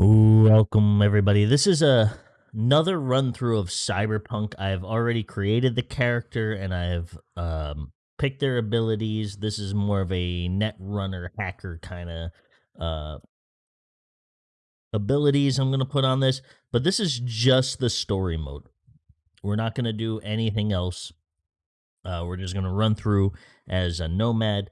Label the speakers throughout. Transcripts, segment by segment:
Speaker 1: Welcome everybody. This is a another run through of Cyberpunk. I've already created the character and I've um, picked their abilities. This is more of a net runner hacker kind of uh, abilities I'm going to put on this, but this is just the story mode. We're not going to do anything else. Uh, we're just going to run through as a nomad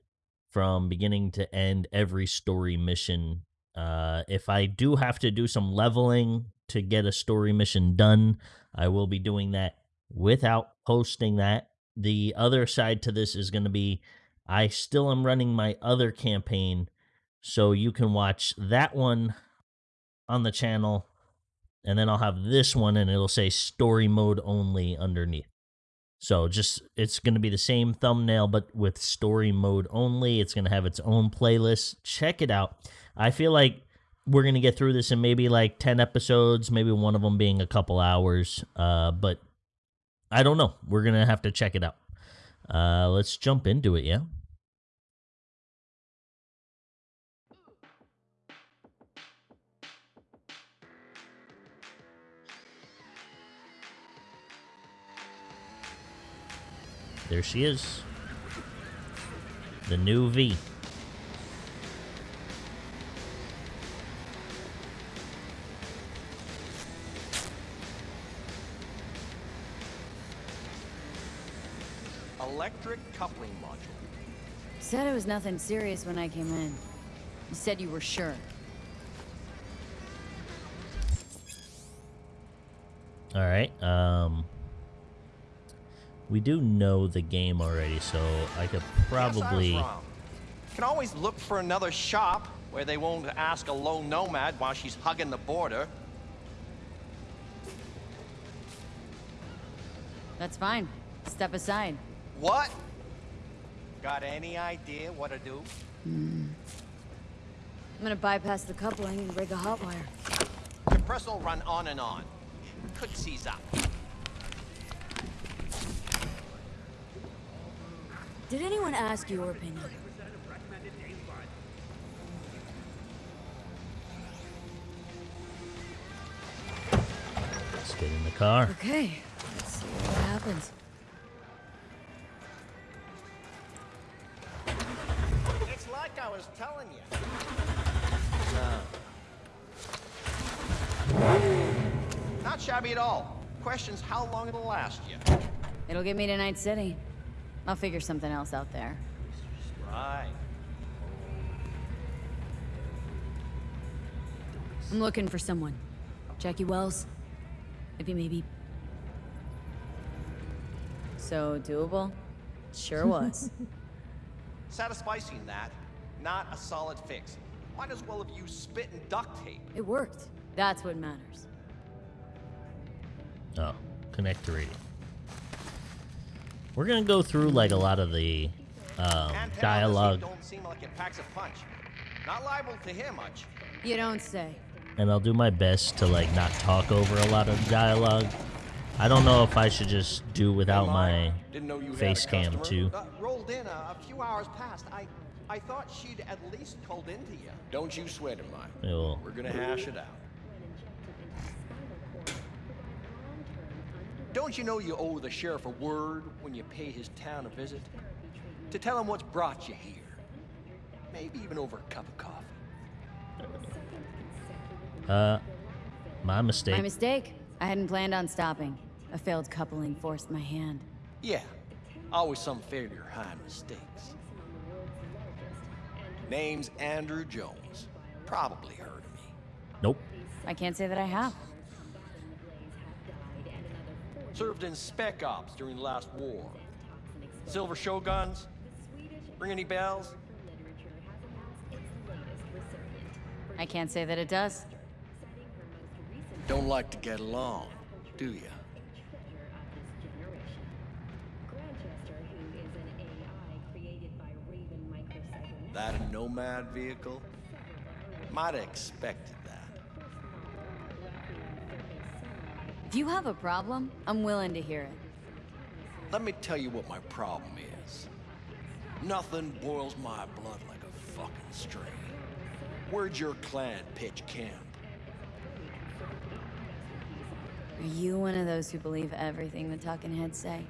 Speaker 1: from beginning to end every story mission. Uh, if I do have to do some leveling to get a story mission done, I will be doing that without posting that. The other side to this is going to be I still am running my other campaign, so you can watch that one on the channel, and then I'll have this one, and it'll say story mode only underneath. So just it's going to be the same thumbnail, but with story mode only. It's going to have its own playlist. Check it out. I feel like we're going to get through this in maybe like 10 episodes, maybe one of them being a couple hours. Uh, but I don't know. We're going to have to check it out. Uh, let's jump into it, yeah? There she is. The new V.
Speaker 2: Electric coupling module.
Speaker 3: Said it was nothing serious when I came in. You said you were sure.
Speaker 1: All right. Um, we do know the game already, so I could probably.
Speaker 2: Yes, I wrong. Can always look for another shop where they won't ask a lone nomad while she's hugging the border.
Speaker 3: That's fine. Step aside.
Speaker 2: What? Got any idea what to do? Hmm.
Speaker 3: I'm gonna bypass the coupling and break a hot wire.
Speaker 2: Compressor will run on and on. Could seize up.
Speaker 3: Did anyone ask your opinion?
Speaker 1: Let's get in the car.
Speaker 3: Okay, let's see what happens.
Speaker 2: It's like I was telling you. No. Not shabby at all. Question's how long it'll last you.
Speaker 3: It'll get me to Night City. I'll figure something else out there.
Speaker 2: Right.
Speaker 3: I'm looking for someone. Jackie Wells? Maybe, maybe. So doable? Sure was.
Speaker 2: Satisficing that, not a solid fix. Might as well have used spit and duct tape.
Speaker 3: it worked. That's what matters.
Speaker 1: Oh, connect to radio. We're gonna go through like a lot of the um, dialogue,
Speaker 2: don't seem like it packs a punch. Not liable to hear much.
Speaker 3: You don't say.
Speaker 1: and I'll do my best to like not talk over a lot of dialogue. I don't know if I should just do without my
Speaker 2: Didn't know you had
Speaker 1: face
Speaker 2: a
Speaker 1: cam too.
Speaker 2: Uh, rolled in a, a few hours past. I, I thought she'd at least called into you. Don't you sweat it, Mike.
Speaker 1: Well,
Speaker 2: We're gonna hash it out. Don't you know you owe the sheriff a word when you pay his town a visit? To tell him what's brought you here. Maybe even over a cup of coffee.
Speaker 1: uh, my mistake.
Speaker 3: My mistake. I hadn't planned on stopping. A failed coupling forced my hand.
Speaker 2: Yeah, always some failure high mistakes. Name's Andrew Jones. Probably heard of me.
Speaker 1: nope.
Speaker 3: I can't say that I have.
Speaker 2: Served in Spec Ops during the last war. Silver Shoguns? Ring any bells?
Speaker 3: I can't say that it does.
Speaker 2: Don't like to get along, do ya? That a nomad vehicle? Might have expected
Speaker 3: If you have a problem, I'm willing to hear it.
Speaker 2: Let me tell you what my problem is. Nothing boils my blood like a fucking string. Where'd your clan pitch camp?
Speaker 3: Are you one of those who believe everything the Talking Heads say?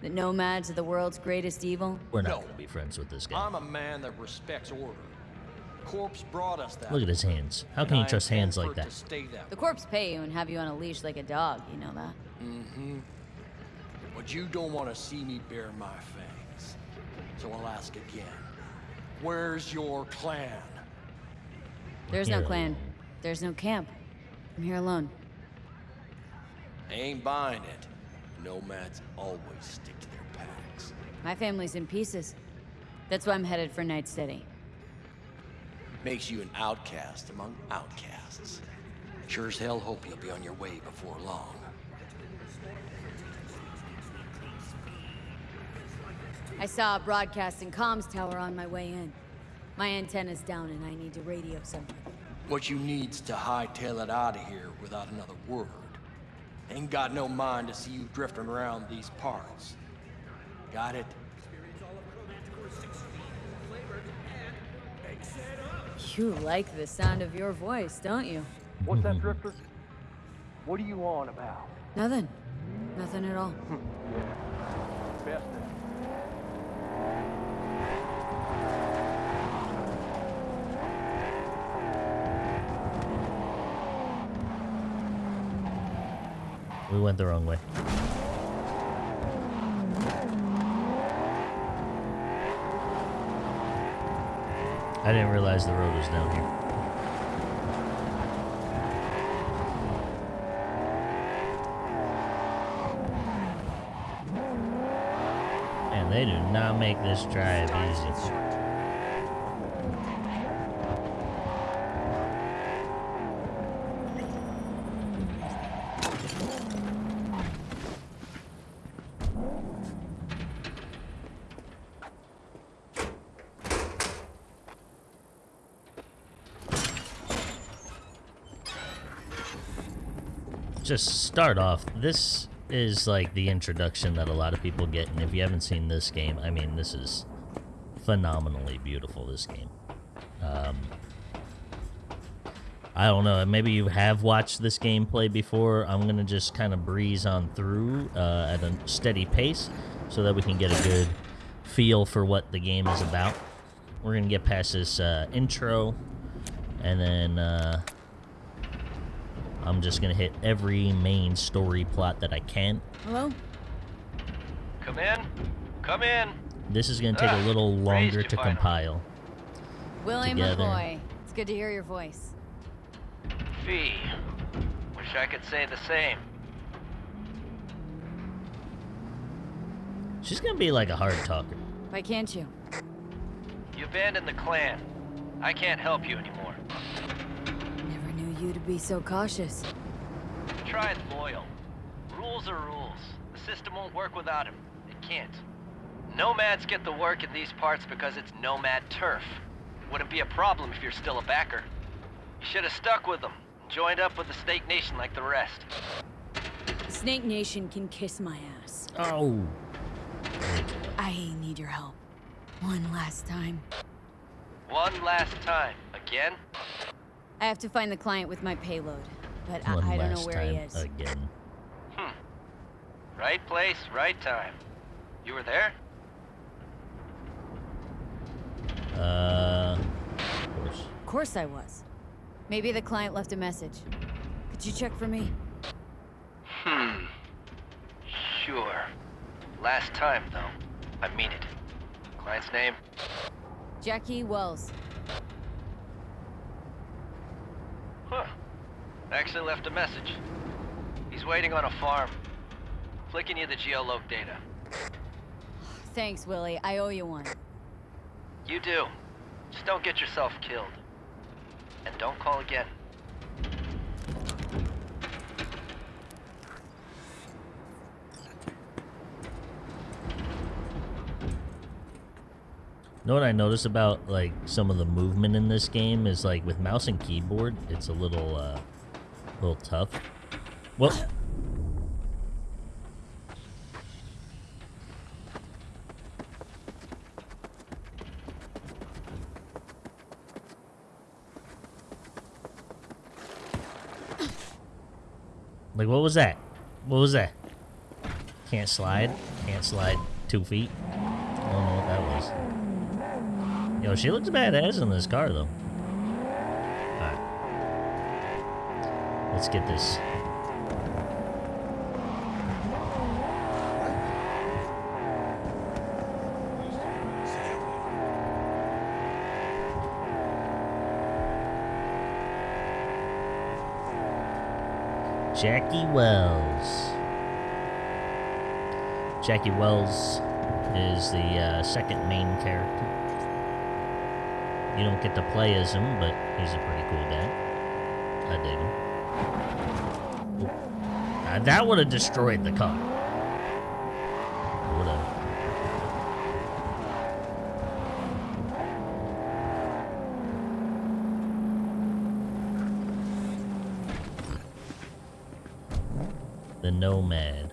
Speaker 3: That nomads are the world's greatest evil?
Speaker 1: We're not
Speaker 2: no.
Speaker 1: gonna be friends with this guy.
Speaker 2: I'm a man that respects order. Corpse brought us that.
Speaker 1: Look at his hands. How
Speaker 2: and
Speaker 1: can you
Speaker 2: I
Speaker 1: trust hands like that?
Speaker 2: stay that
Speaker 3: The corpse pay you and have you on a leash like a dog, you know that? Mm-hmm.
Speaker 2: But you don't want to see me bare my fangs. So I'll ask again. Where's your clan?
Speaker 3: There's no clan. There's no camp. I'm here alone.
Speaker 2: I ain't buying it. Nomads always stick to their packs.
Speaker 3: My family's in pieces. That's why I'm headed for Night City.
Speaker 2: Makes you an outcast among outcasts. Sure as hell hope you'll be on your way before long.
Speaker 3: I saw a broadcasting comms tower on my way in. My antenna's down and I need to radio someone.
Speaker 2: What you need's to hightail it out of here without another word. Ain't got no mind to see you drifting around these parts. Got it?
Speaker 3: You like the sound of your voice, don't you?
Speaker 2: What's that, mm-hmm. Drifter? What are you on about?
Speaker 3: Nothing. Nothing at all.
Speaker 2: Best
Speaker 1: We went the wrong way. I didn't realize the road was down here. And they do not make this drive easy. Just start off this is like the introduction that a lot of people get and if you haven't seen this game i mean this is phenomenally beautiful this game. Um, i don't know maybe you have watched this gameplay before. I'm gonna just kind of breeze on through uh, at a steady pace so that we can get a good feel for what the game is about. We're gonna get past this uh, intro and then uh, I'm just gonna hit every main story plot that I can.
Speaker 3: Hello?
Speaker 4: Come in. Come in.
Speaker 1: This is gonna take a
Speaker 4: Ah,
Speaker 1: little longer to
Speaker 4: finally.
Speaker 1: compile.
Speaker 3: William
Speaker 1: Together.
Speaker 3: McCoy. It's good to hear your voice.
Speaker 4: Fee. Wish I could say the same.
Speaker 1: She's gonna be like a hard talker.
Speaker 3: Why can't you?
Speaker 4: You abandoned the clan. I can't help you anymore.
Speaker 3: Never knew you to be so cautious.
Speaker 4: Try and loyal. Rules are rules. The system won't work without him. It can't. Nomads get the work in these parts because it's nomad turf. Wouldn't be a problem if you're still a Bakker. You should have stuck with them. Joined up with the Snake Nation like the rest.
Speaker 3: Snake Nation can kiss my ass.
Speaker 1: Oh.
Speaker 3: I need your help. One last time.
Speaker 4: One last time. Again?
Speaker 3: I have to find the client with my payload, but I,
Speaker 1: One
Speaker 3: I don't know where
Speaker 1: time
Speaker 3: he is.
Speaker 1: again.
Speaker 4: Hmm. Right place, right time. You were there?
Speaker 1: Uh, of course.
Speaker 3: Of course I was. Maybe the client left a message. Could you check for me?
Speaker 4: Hmm. Sure. Last time, though. I mean it. Client's name?
Speaker 3: Jackie Wells.
Speaker 4: Actually left a message. He's waiting on a farm. Flicking you the geoloc data.
Speaker 3: Thanks, Willie. I owe you one.
Speaker 4: You do. Just don't get yourself killed. And don't call again.
Speaker 1: know what I noticed about like some of the movement in this game is like with mouse and keyboard, it's a little, uh, little tough. Well, like what was that? What was that? Can't slide. Can't slide two feet. I don't know what that was. Yo, she looks badass in this car, though. Let's get this. Jackie Wells. Jackie Wells is the uh, second main character. You don't get to play as him, but he's a pretty cool guy. I dig him. Ooh. Uh, that would have destroyed the car. Would have. The Nomad.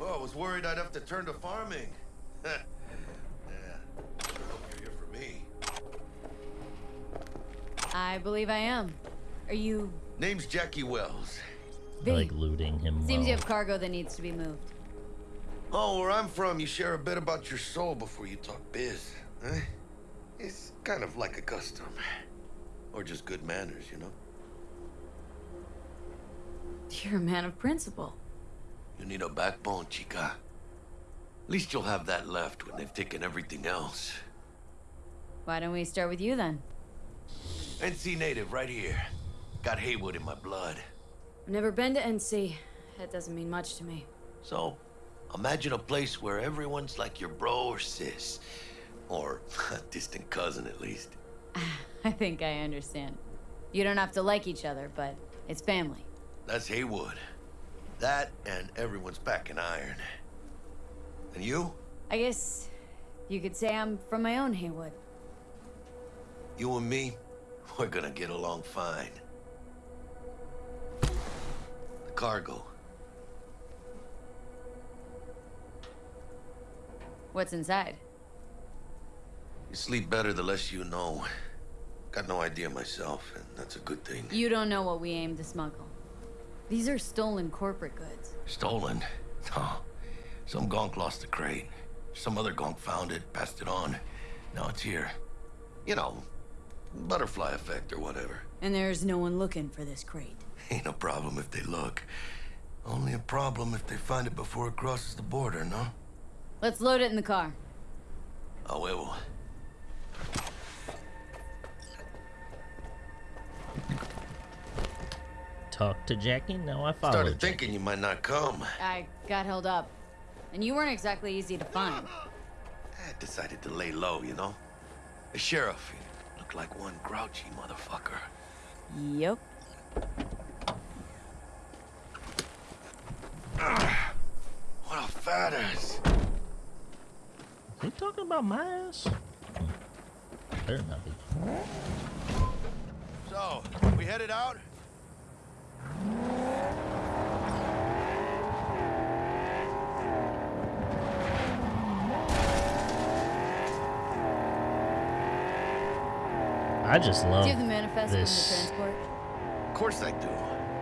Speaker 5: Oh, I was worried I'd have to turn to farming. yeah. You're for me.
Speaker 3: I believe I am. Are you
Speaker 5: Name's Jackie Wells.
Speaker 1: I
Speaker 3: V?
Speaker 1: like looting him.
Speaker 3: Seems you have cargo that needs to be moved.
Speaker 5: Oh, where I'm from, you share a bit about your soul before you talk biz. Eh? It's kind of like a custom. Or just good manners, you know?
Speaker 3: You're a man of principle.
Speaker 5: You need a backbone, chica. At least you'll have that left when they've taken everything else.
Speaker 3: Why don't we start with you then?
Speaker 5: NC native, right here. Got Heywood in my blood.
Speaker 3: I've never been to NC. That doesn't mean much to me.
Speaker 5: So, imagine a place where everyone's like your bro or sis. Or a distant cousin, at least.
Speaker 3: I think I understand. You don't have to like each other, but it's family.
Speaker 5: That's Heywood. That and everyone's back in iron. And you?
Speaker 3: I guess you could say I'm from my own Heywood.
Speaker 5: You and me, we're gonna get along fine. Cargo.
Speaker 3: What's inside?
Speaker 5: You sleep better the less you know. Got no idea myself, and that's a good thing.
Speaker 3: You don't know what we aim to smuggle. These are stolen corporate goods.
Speaker 5: Stolen? No. Some gonk lost the crate. Some other gonk found it, passed it on. Now it's here. You know, butterfly effect or whatever.
Speaker 3: And there's no one looking for this crate.
Speaker 5: Ain't no problem if they look. Only a problem if they find it before it crosses the border, no?
Speaker 3: Let's load it in the car.
Speaker 5: A huevo.
Speaker 1: Talk to Jackie. Now I follow.
Speaker 5: Started
Speaker 1: Jackie.
Speaker 5: thinking you might not come.
Speaker 3: I got held up. And you weren't exactly easy to find.
Speaker 5: I decided to lay low, you know? The sheriff he looked like one grouchy motherfucker.
Speaker 3: Yep.
Speaker 5: What a fat ass.
Speaker 1: Is he talking about my ass? Better not be.
Speaker 5: So, we headed out?
Speaker 1: I just love
Speaker 3: Do you have the manifest from the
Speaker 1: this
Speaker 3: transport?
Speaker 5: Of course I do.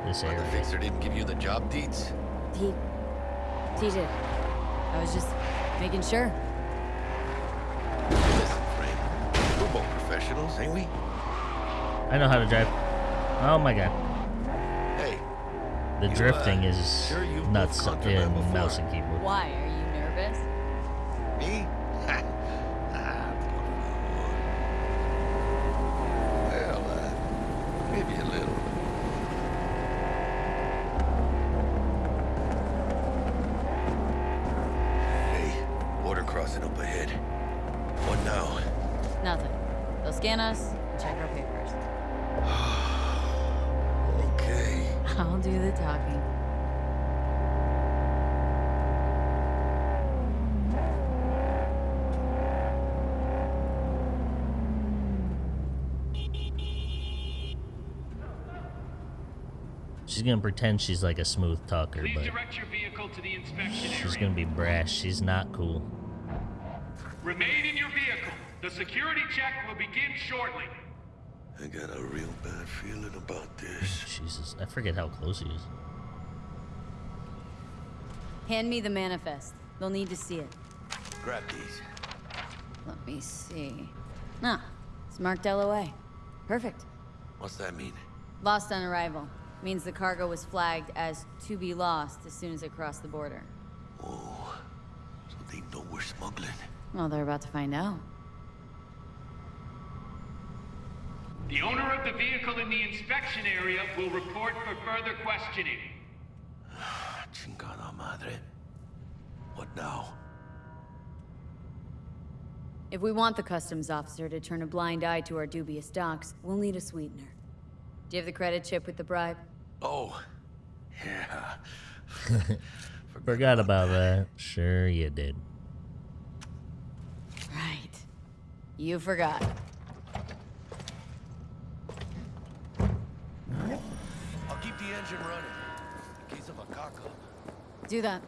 Speaker 1: this
Speaker 5: But the fixer didn't give you the job deeds?
Speaker 3: He. He did. I was just making sure.
Speaker 5: Listen, Frank. We're both professionals, ain't we?
Speaker 1: I know how to drive. Oh my god,
Speaker 5: Hey,
Speaker 1: the
Speaker 5: You, uh,
Speaker 1: drifting is
Speaker 5: sure you've
Speaker 1: nuts
Speaker 5: both
Speaker 1: in mouse and keyboard.
Speaker 3: Why? Are you nervous?
Speaker 5: me? ah. Well, uh, maybe a little.
Speaker 1: She's gonna pretend she's like a smooth talker,
Speaker 6: Please
Speaker 1: but
Speaker 6: direct your vehicle to the inspection
Speaker 1: she's
Speaker 6: area.
Speaker 1: gonna be brash. She's not cool.
Speaker 6: Remain in your vehicle. The security check will begin shortly.
Speaker 5: I got a real bad feeling about this.
Speaker 1: Jesus, I forget how close he is.
Speaker 3: Hand me the manifest. They'll need to see it.
Speaker 5: Grab these.
Speaker 3: Let me see. Ah, it's marked LOA. Perfect.
Speaker 5: What's that mean?
Speaker 3: Lost on arrival. Means the cargo was flagged as to be lost as soon as it crossed the border.
Speaker 5: Oh, so they know we're smuggling.
Speaker 3: Well, they're about to find out.
Speaker 7: The owner of the vehicle in the inspection area will report for further questioning.
Speaker 5: Ah, chingada madre. What now?
Speaker 3: If we want the customs officer to turn a blind eye to our dubious docks, we'll need a sweetener. Do you have the credit chip with the bribe?
Speaker 5: Oh, yeah.
Speaker 1: Forgot about that. Sure you did.
Speaker 3: Right. You forgot.
Speaker 5: I'll keep the engine running in case of a cock up.
Speaker 3: Do that.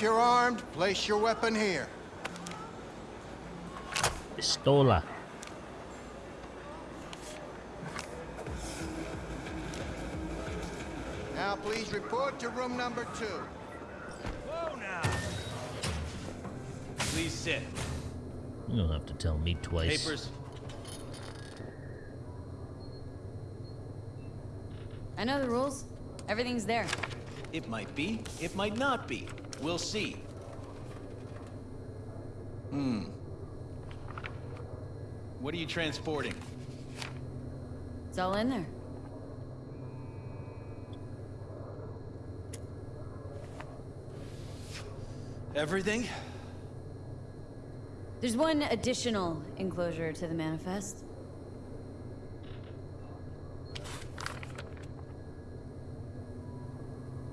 Speaker 8: If you're armed, place your weapon here.
Speaker 1: Pistola.
Speaker 8: Now please report to room number two.
Speaker 2: Whoa now! Please sit.
Speaker 1: You don't have to tell me twice.
Speaker 2: Papers.
Speaker 3: I know the rules. Everything's there.
Speaker 2: It might be, it might not be. We'll see. Hmm. What are you transporting?
Speaker 3: It's all in there.
Speaker 2: Everything?
Speaker 3: There's one additional enclosure to the manifest.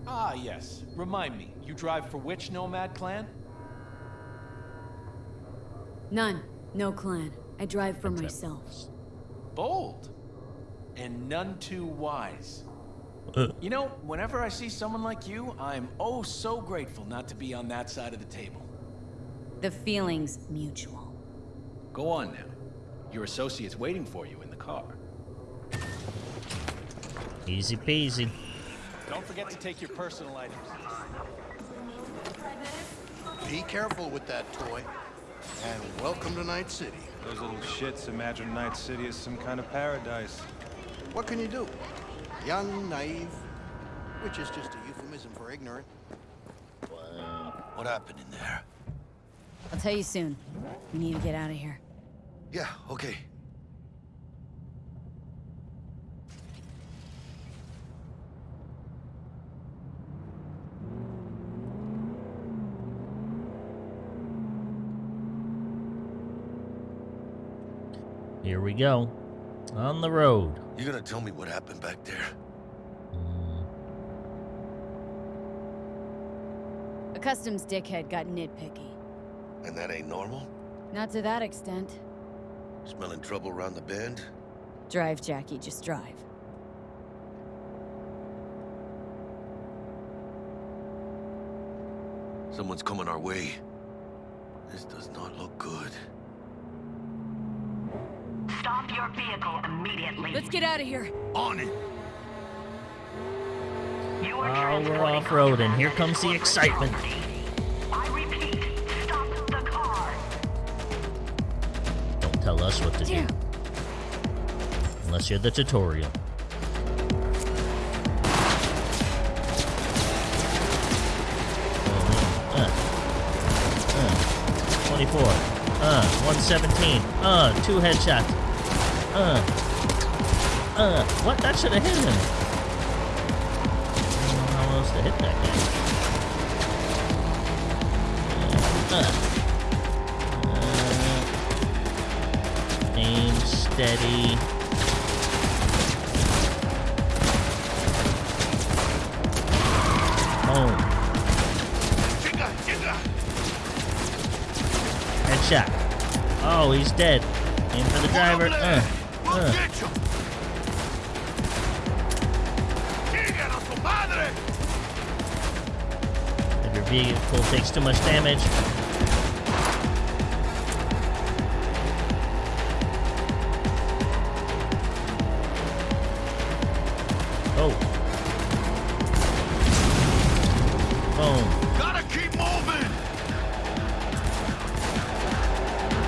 Speaker 2: Ah, yes. Remind me, you drive for which Nomad clan?
Speaker 3: None. No clan. I drive for myself.
Speaker 2: Bold. And none too wise.
Speaker 1: Uh.
Speaker 2: You know, whenever I see someone like you, I'm oh so grateful not to be on that side of the table.
Speaker 3: The feeling's mutual.
Speaker 2: Go on now. Your associate's waiting for you in the car.
Speaker 1: Easy peasy.
Speaker 2: Don't forget to take your personal items.
Speaker 8: Be careful with that toy. And welcome to Night City.
Speaker 9: Those little shits imagine Night City is some kind of paradise.
Speaker 8: What can you do? Young, naive, which is just a euphemism for ignorant.
Speaker 5: What happened in there?
Speaker 3: I'll tell you soon. We need to get out of here.
Speaker 5: Yeah, okay.
Speaker 1: Here we go. On the road.
Speaker 5: You gonna tell me what happened back there?
Speaker 1: Mm,
Speaker 3: A customs dickhead got nitpicky.
Speaker 5: And that ain't normal?
Speaker 3: Not to that extent.
Speaker 5: Smelling trouble around the bend?
Speaker 3: Drive, Jackie, just drive.
Speaker 5: Someone's coming our way. This does not look good.
Speaker 10: Stop your vehicle immediately.
Speaker 3: Let's get out of here.
Speaker 5: On it!
Speaker 10: You are
Speaker 1: Oh, we're
Speaker 10: transporting
Speaker 1: off-roading. Here comes the excitement.
Speaker 10: I repeat, stop the car.
Speaker 1: Don't tell us what to do. Unless you're the tutorial. Uh, uh, 24. Uh, 117. Uh, two headshots. Uh, uh, what? That should have hit him. I don't know how else to hit that guy. Uh, uh, aim steady. Boom. Headshot. Oh, he's dead. Aim for the driver. Uh, if your a su! Your vehicle takes too much damage. Oh. Boom.
Speaker 5: Gotta keep moving.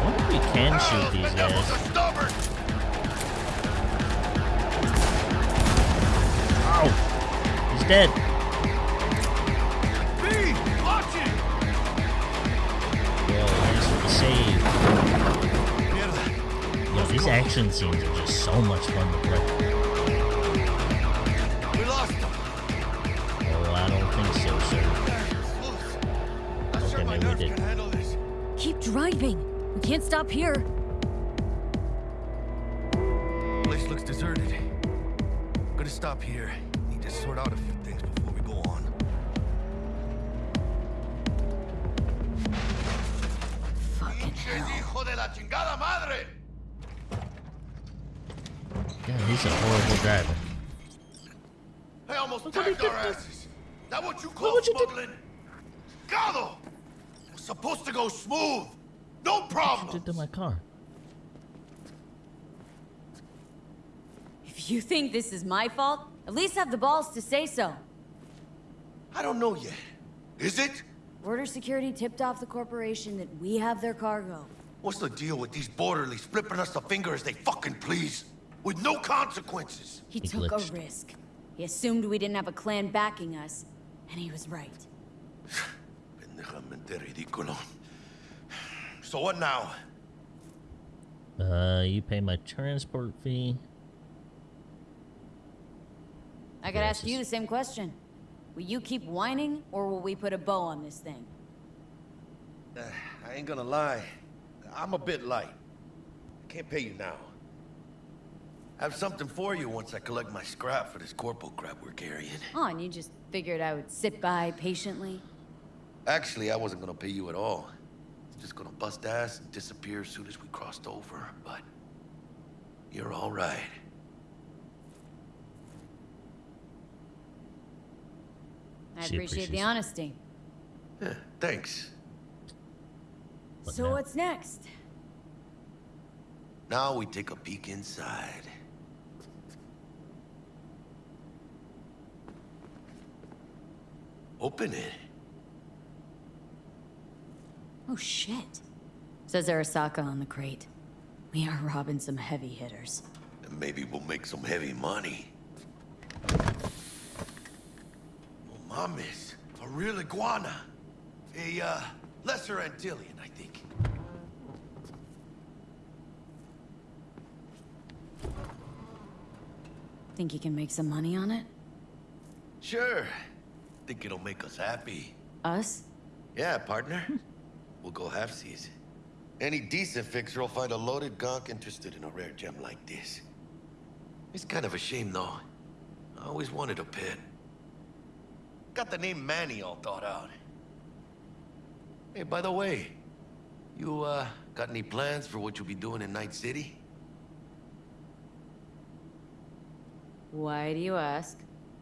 Speaker 1: Wonder if we can shoot these guys. Dead.
Speaker 5: B! Watch it!
Speaker 1: Yo, thanks for the save. Yo, these action scenes are just so much fun to play.
Speaker 5: We lost them.
Speaker 1: Oh, I don't think so, sir. Okay, maybe we did.
Speaker 5: can handle this.
Speaker 3: Keep driving. We can't stop here.
Speaker 1: God, he's a horrible driver.
Speaker 5: I almost
Speaker 1: Look what he
Speaker 5: tagged our asses. That what you call
Speaker 1: what
Speaker 5: smuggling? Gado! It was supposed to go smooth. No
Speaker 1: What
Speaker 5: problem.
Speaker 1: did to my car?
Speaker 3: If you think this is my fault, at least have the balls to say so.
Speaker 5: I don't know yet. Is it?
Speaker 3: Border security tipped off the corporation that we have their cargo.
Speaker 5: What's the deal with these borderlies flipping us the finger as they fucking please? With no consequences.
Speaker 3: He
Speaker 1: He
Speaker 3: took
Speaker 1: glitched.
Speaker 3: a risk. He assumed we didn't have a clan backing us, and he was right.
Speaker 5: So what now?
Speaker 1: Uh, you pay my transport fee.
Speaker 3: I could
Speaker 1: Yeah,
Speaker 3: ask you the same question. Will you keep whining, or will we put a bow on this thing?
Speaker 5: Uh, I ain't gonna lie. I'm a bit light. I can't pay you now. I have something for you once I collect my scrap for this corporal crap we're carrying.
Speaker 3: Oh, and you just figured I would sit by patiently?
Speaker 5: Actually, I wasn't gonna pay you at all. Just gonna bust ass and disappear as soon as we crossed over, but you're all right.
Speaker 3: I
Speaker 1: She
Speaker 3: appreciate the honesty.
Speaker 5: Yeah, thanks.
Speaker 1: What
Speaker 3: so
Speaker 1: now?
Speaker 3: what's next?
Speaker 5: Now we take a peek inside. Open it.
Speaker 3: Oh shit. Says Arasaka on the crate. We are robbing some heavy hitters.
Speaker 5: And maybe we'll make some heavy money. Oh, mames. A real iguana. A, uh, lesser Antillean, I think.
Speaker 3: Think you can make some money on it?
Speaker 5: Sure. Think it'll make us happy.
Speaker 3: Us?
Speaker 5: Yeah, partner. we'll go halfsies. Any decent fixer will find a loaded gonk interested in a rare gem like this. It's kind of a shame, though. I always wanted a pet. Got the name Manny all thought out. Hey, by the way, you, uh, got any plans for what you'll be doing in Night City?
Speaker 3: Why do you ask?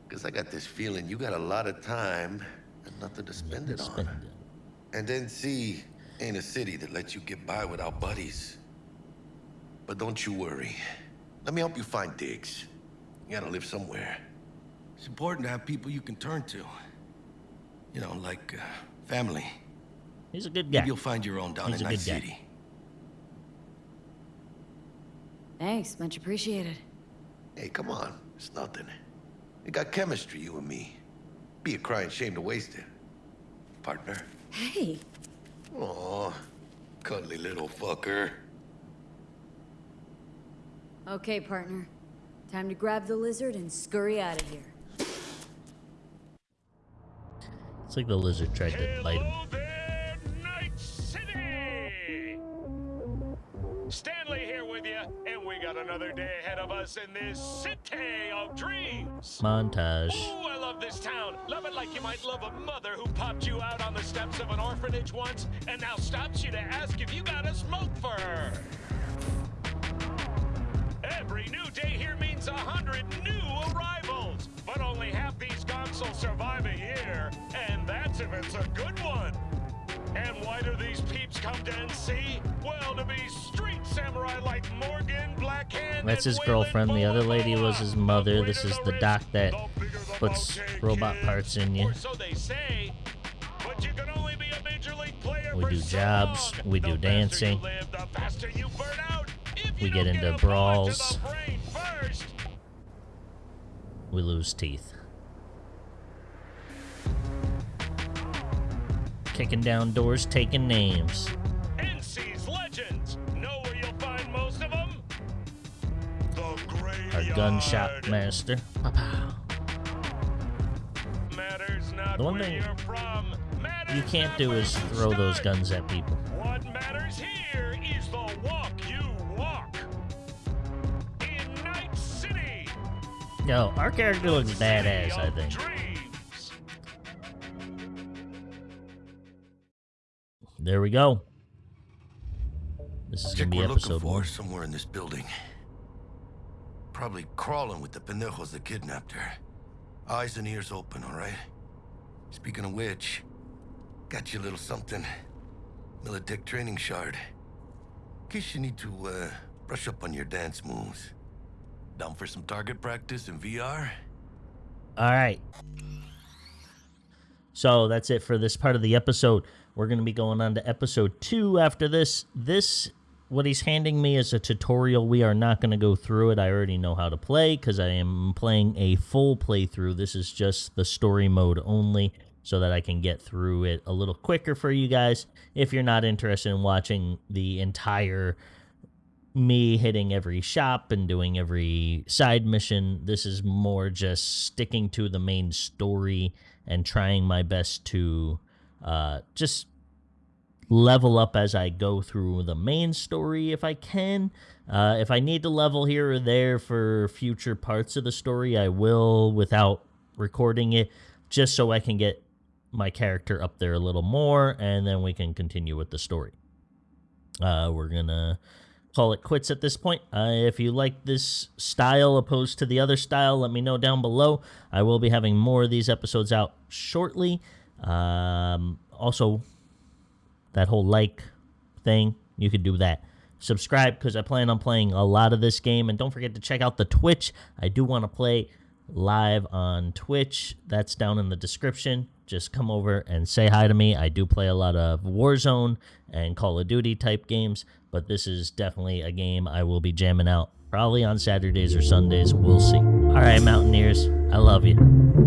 Speaker 5: Because I got this feeling you got a lot of time and nothing to spend it on.
Speaker 1: Spend it.
Speaker 5: And then see, ain't a city that lets you get by without buddies. But don't you worry. Let me help you find digs. You gotta live somewhere. It's important to have people you can turn to. You know, like uh, family.
Speaker 1: He's a good guy.
Speaker 5: Maybe you'll find your own down
Speaker 1: He's
Speaker 5: in
Speaker 1: a
Speaker 5: Night. City.
Speaker 3: Thanks, much appreciated.
Speaker 5: Hey, come on. It's nothing. We got chemistry, you and me. Be a crying shame to waste it. Partner.
Speaker 3: Hey,
Speaker 5: Aw, cuddly little fucker.
Speaker 3: okay, partner. Time to grab the lizard and scurry out of here.
Speaker 1: It's like the lizard tried to bite him.
Speaker 6: Got another day ahead of us in this city of dreams.
Speaker 1: Montage.
Speaker 6: Ooh, I love this town. Love it like you might love a mother who popped you out on the steps of an orphanage once and now stops you to ask if you got a smoke for her. Every new day here means a hundred new arrivals, but only half these gonks will survive a year, and that's if it's a good one. And why do these peeps come to NC? Well, to be street samurai like Morgan, Blackhand,
Speaker 1: That's his girlfriend. The other lady was his mother. This is the doc that
Speaker 6: the bigger the
Speaker 1: puts robot parts in you.
Speaker 6: So they say.
Speaker 1: We do jobs.
Speaker 6: along.
Speaker 1: We
Speaker 6: The
Speaker 1: do
Speaker 6: faster you
Speaker 1: dancing.
Speaker 6: live, the faster you burn
Speaker 1: We get into
Speaker 6: a
Speaker 1: brawls.
Speaker 6: the brain first,
Speaker 1: We lose teeth. Kicking down doors, taking names.
Speaker 6: NC's legends. Know where you'll find most of them? The
Speaker 1: Our gunshot master.
Speaker 6: Matters not
Speaker 1: The one thing
Speaker 6: you're from. Matters
Speaker 1: You can't do is throw those guns at people.
Speaker 6: What matters here is the walk you walk. In Night City.
Speaker 1: Yo, our character looks badass, I think. There we go. This is gonna be
Speaker 5: we're looking
Speaker 1: episode
Speaker 5: for somewhere in this building. Probably crawling with the pendejos that kidnapped her. Eyes and ears open, all right? Speaking of which, got you a little something. Militech training shard. In case you need to, uh, brush up on your dance moves. Down for some target practice in VR?
Speaker 1: All right. So that's it for this part of the episode. We're going to be going on to episode two after this. This, what he's handing me is a tutorial. We are not going to go through it. I already know how to play because I am playing a full playthrough. This is just the story mode only so that I can get through it a little quicker for you guys. If you're not interested in watching the entire me hitting every shop and doing every side mission. This is more just sticking to the main story and trying my best to uh, just level up as I go through the main story if I can. Uh, if I need to level here or there for future parts of the story, I will without recording it, just so I can get my character up there a little more, and then we can continue with the story. Uh, we're gonna call it quits at this point. Uh, if you like this style opposed to the other style, let me know down below. I will be having more of these episodes out shortly. Um, also, that whole like thing, you could do that. Subscribe because I plan on playing a lot of this game. And don't forget to check out the Twitch. I do want to play live on Twitch. That's down in the description. Just come over and say hi to me. I do play a lot of Warzone and Call of Duty type games, but this is definitely a game I will be jamming out probably on Saturdays or Sundays. We'll see. All right, Mountaineers, I love you.